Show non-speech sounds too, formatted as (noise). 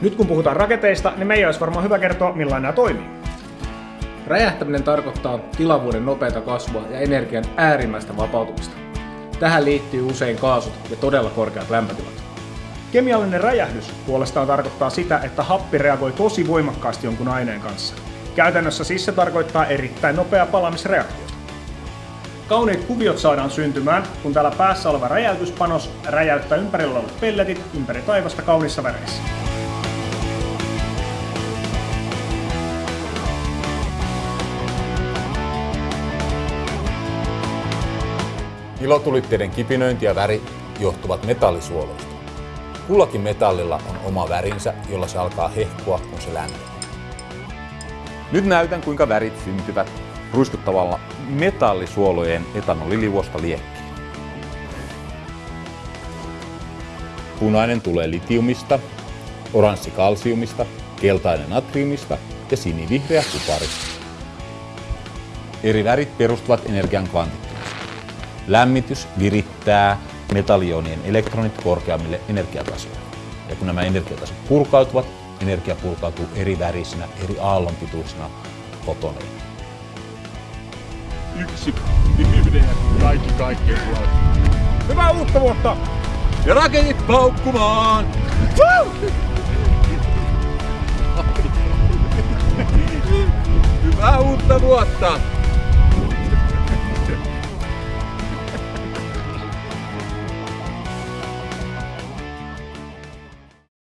Nyt kun puhutaan raketeista, niin meidän olisi varmaan hyvä kertoa, millainen nämä toimii. Räjähtäminen tarkoittaa tilavuuden nopeata kasvua ja energian äärimmäistä vapautumista. Tähän liittyy usein kaasut ja todella korkeat lämpötilat. Kemiallinen räjähdys puolestaan tarkoittaa sitä, että happi reagoi tosi voimakkaasti jonkun aineen kanssa. Käytännössä siis se tarkoittaa erittäin nopeaa palamisreaktiota. Kauniit kuviot saadaan syntymään, kun täällä päässä oleva räjäytyspanos räjäyttää ympärillä olevat pelletit ympäri taivasta kaunissa väreissä. Ilotulitteiden kipinöinti ja väri johtuvat metallisuoloista. Kullakin metallilla on oma värinsä, jolla se alkaa hehkua, kun se lämpenee. Nyt näytän kuinka värit syntyvät ruiskuttavalla metallisuolojen etanoliliuosta liekkiin. Punainen tulee litiumista, oranssi kalsiumista, keltainen natriumista ja sinivihreä kuparista. Eri värit perustuvat energian kvantitteeseen. Lämmitys virittää metallionien elektronit korkeammille energiatasoille. Ja kun nämä energiatasot purkautuvat, energia purkautuu eri värisinä, eri aallonpituisina fotoneihin. Yksi, yhden kaikki kaikkeen Hyvää uutta vuotta! Ja raketit paukkumaan! (laughs) Hyvää uutta vuotta!